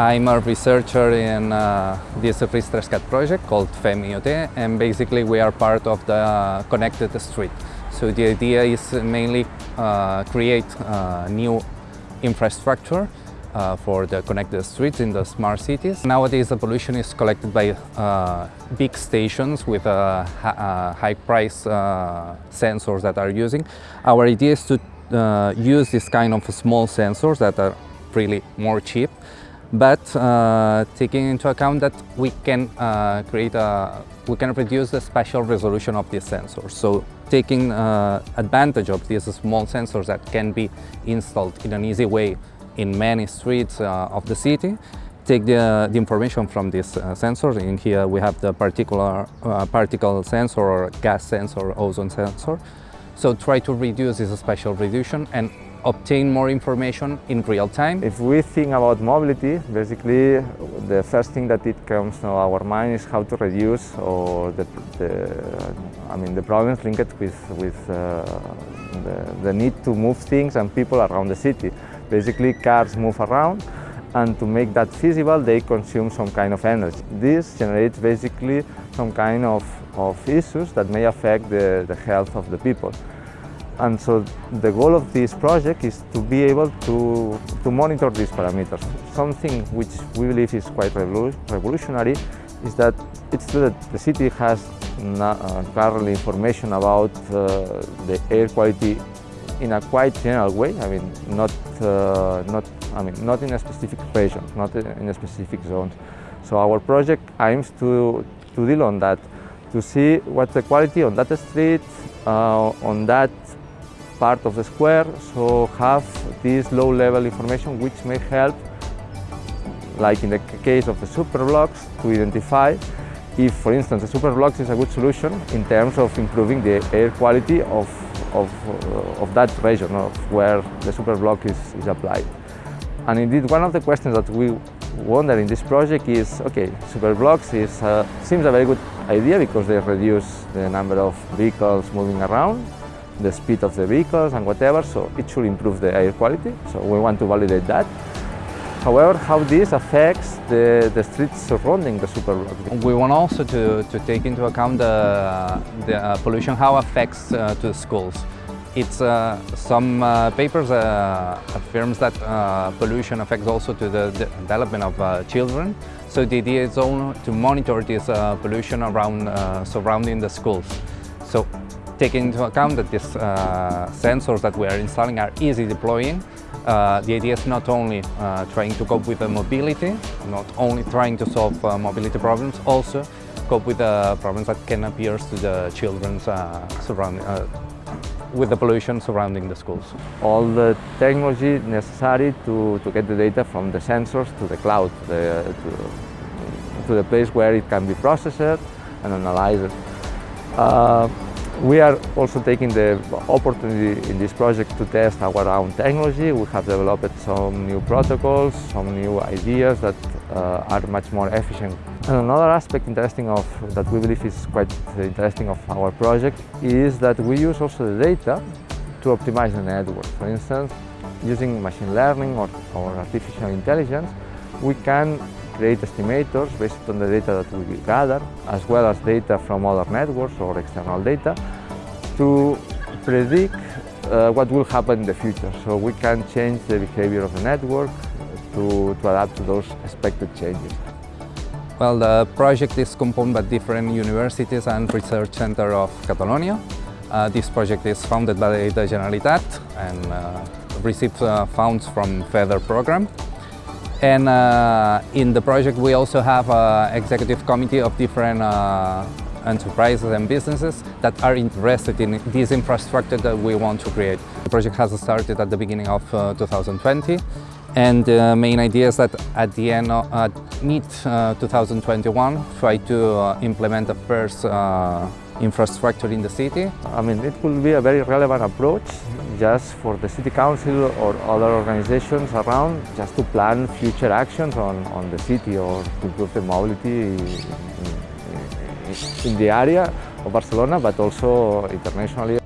I'm a researcher in uh, this RIS3CAT project called FEMIOT and basically we are part of the connected street. So the idea is mainly uh, create uh, new infrastructure uh, for the connected streets in the smart cities. Nowadays the pollution is collected by uh, big stations with uh, uh high price uh, sensors that are using. Our idea is to uh, use this kind of small sensors that are really more cheap but taking into account that we can create a we can reduce the spatial resolution of these sensors. So taking advantage of these small sensors that can be installed in an easy way in many streets uh, of the city take the, the information from these uh, sensors. In here we have the particular uh, particle sensor or gas sensor, ozone sensor. So try to reduce this spatial reduction and obtain more information in real time. If we think about mobility, basically the first thing that it comes to our mind is how to reduce or the, the I mean the problems linked with with uh, the, the need to move things and people around the city. Basically cars move around and to make that feasible they consume some kind of energy. This generates basically some kind of, of issues that may affect the, the health of the people. And so the goal of this project is to be able to, to monitor these parameters. Something which we believe is quite revolutionary is that it's true that the city has uh, currently information about uh, the air quality in a quite general way. I mean, not uh, not I mean not in a specific region, not in a specific zone. So our project aims to to deal on that, to see what's the quality on that street, uh, on that part of the square, so have this low-level information which may help, like in the case of the superblocks, to identify if, for instance, the superblocks is a good solution in terms of improving the air quality of, of, uh, of that region of where the superblock is, is applied. And indeed, one of the questions that we wonder in this project is, okay, superblocks is, uh, seems a very good idea because they reduce the number of vehicles moving around, the speed of the vehicles and whatever, so it should improve the air quality. So we want to validate that. However, how this affects the, the streets surrounding the superblock. We want also to, to take into account the, the uh, pollution, how affects uh, to the schools. It's uh, some uh, papers uh, affirms that uh, pollution affects also to the, the development of children. So the idea is to monitor this pollution around surrounding the schools. So taking into account that these sensors that we are installing are easy deploying, uh, the idea is not only uh, trying to cope with the mobility, not only trying to solve uh, mobility problems, also cope with the problems that can appear to the children uh, surrounding, uh, with the pollution surrounding the schools. All the technology necessary to, to get the data from the sensors to the cloud, the, to, to, the place where it can be processed and analyzed. We are also taking the opportunity in this project to test our own technology. We have developed some new protocols, some new ideas that uh, are much more efficient. And another aspect interesting of that we believe is quite interesting of our project is that we use also the data to optimize the network. For instance, using machine learning or, or artificial intelligence, we can create estimators based on the data that we gather, as well as data from other networks or external data, to predict uh, what will happen in the future. So we can change the behavior of the network to, to adapt to those expected changes. Well, the project is composed by different universities and research centers of Catalonia. Uh, this project is founded by the Generalitat and uh, receives uh, funds from FEDER program. And uh, in the project we also have an executive committee of different uh, enterprises and businesses that are interested in this infrastructure that we want to create. The project has started at the beginning of uh, 2020 and the main idea is that at the end, of, uh, mid-2021, try to uh, implement the first uh, infrastructure in the city. I mean, it will be a very relevant approach just for the city council or other organizations around just to plan future actions on, on the city or to improve the mobility in, in, in the area of Barcelona, but also internationally